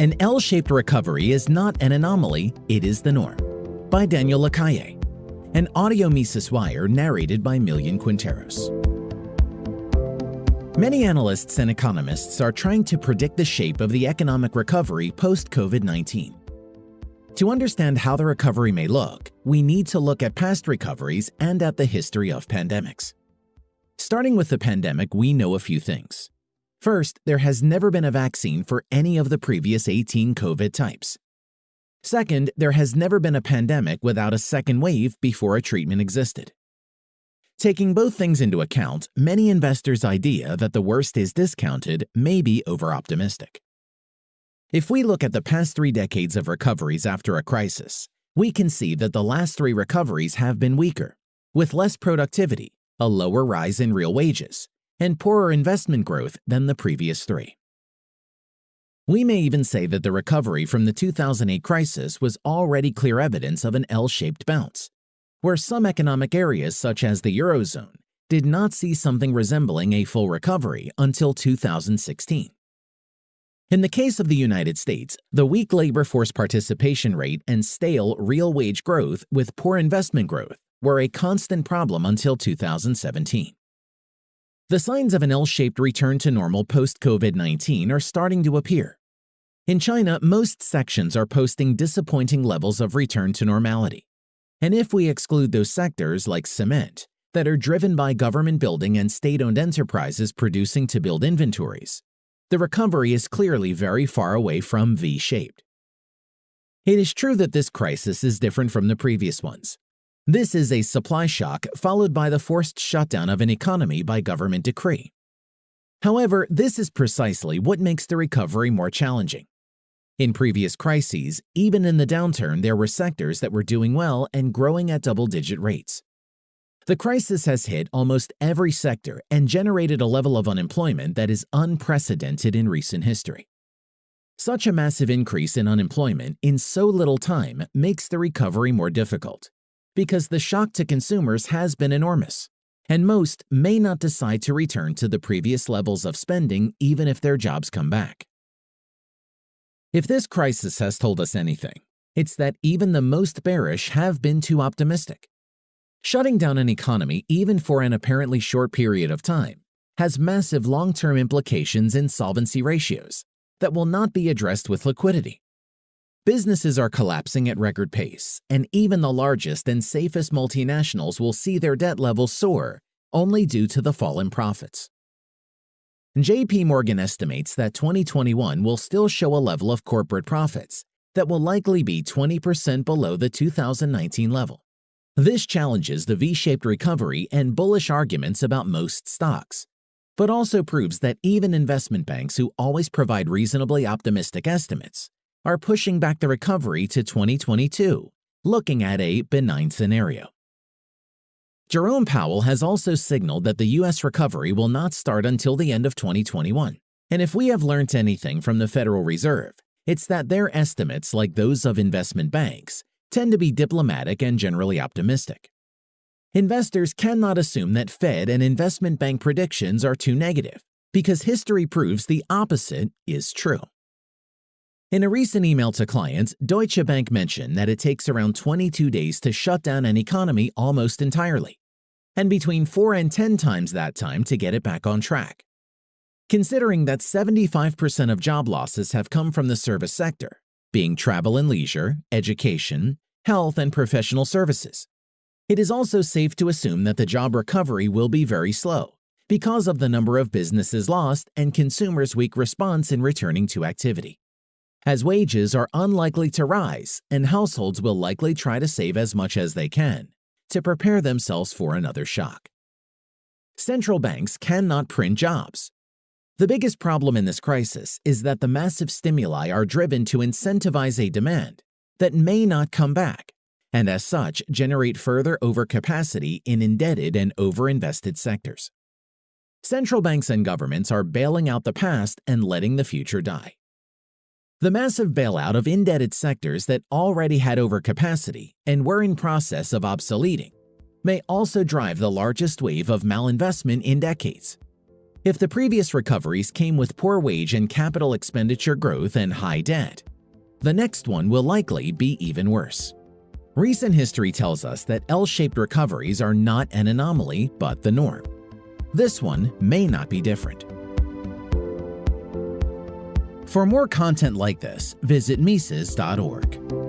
An L-shaped recovery is not an anomaly, it is the norm. By Daniel Lacalle. An audio Mises Wire narrated by Millian Quinteros. Many analysts and economists are trying to predict the shape of the economic recovery post-COVID-19. To understand how the recovery may look, we need to look at past recoveries and at the history of pandemics. Starting with the pandemic, we know a few things. First, there has never been a vaccine for any of the previous 18 COVID types. Second, there has never been a pandemic without a second wave before a treatment existed. Taking both things into account, many investors' idea that the worst is discounted may be over-optimistic. If we look at the past three decades of recoveries after a crisis, we can see that the last three recoveries have been weaker, with less productivity, a lower rise in real wages, and poorer investment growth than the previous three. We may even say that the recovery from the 2008 crisis was already clear evidence of an L-shaped bounce, where some economic areas such as the Eurozone did not see something resembling a full recovery until 2016. In the case of the United States, the weak labor force participation rate and stale real wage growth with poor investment growth were a constant problem until 2017. The signs of an L-shaped return to normal post-COVID-19 are starting to appear. In China, most sections are posting disappointing levels of return to normality. And if we exclude those sectors like cement that are driven by government building and state-owned enterprises producing to build inventories, the recovery is clearly very far away from V-shaped. It is true that this crisis is different from the previous ones, this is a supply shock followed by the forced shutdown of an economy by government decree. However, this is precisely what makes the recovery more challenging. In previous crises, even in the downturn, there were sectors that were doing well and growing at double-digit rates. The crisis has hit almost every sector and generated a level of unemployment that is unprecedented in recent history. Such a massive increase in unemployment in so little time makes the recovery more difficult because the shock to consumers has been enormous, and most may not decide to return to the previous levels of spending even if their jobs come back. If this crisis has told us anything, it's that even the most bearish have been too optimistic. Shutting down an economy even for an apparently short period of time has massive long-term implications in solvency ratios that will not be addressed with liquidity. Businesses are collapsing at record pace, and even the largest and safest multinationals will see their debt levels soar only due to the fall in profits. JP Morgan estimates that 2021 will still show a level of corporate profits that will likely be 20% below the 2019 level. This challenges the V-shaped recovery and bullish arguments about most stocks, but also proves that even investment banks who always provide reasonably optimistic estimates are pushing back the recovery to 2022, looking at a benign scenario. Jerome Powell has also signaled that the U.S. recovery will not start until the end of 2021. And if we have learned anything from the Federal Reserve, it's that their estimates, like those of investment banks, tend to be diplomatic and generally optimistic. Investors cannot assume that Fed and investment bank predictions are too negative, because history proves the opposite is true. In a recent email to clients, Deutsche Bank mentioned that it takes around 22 days to shut down an economy almost entirely, and between 4 and 10 times that time to get it back on track. Considering that 75% of job losses have come from the service sector, being travel and leisure, education, health, and professional services, it is also safe to assume that the job recovery will be very slow because of the number of businesses lost and consumers' weak response in returning to activity as wages are unlikely to rise and households will likely try to save as much as they can to prepare themselves for another shock. Central banks cannot print jobs. The biggest problem in this crisis is that the massive stimuli are driven to incentivize a demand that may not come back, and as such generate further overcapacity in indebted and overinvested sectors. Central banks and governments are bailing out the past and letting the future die. The massive bailout of indebted sectors that already had overcapacity and were in process of obsoleting may also drive the largest wave of malinvestment in decades. if the previous recoveries came with poor wage and capital expenditure growth and high debt. The next one will likely be even worse. Recent history tells us that L-shaped recoveries are not an anomaly but the norm. This one may not be different. For more content like this, visit Mises.org.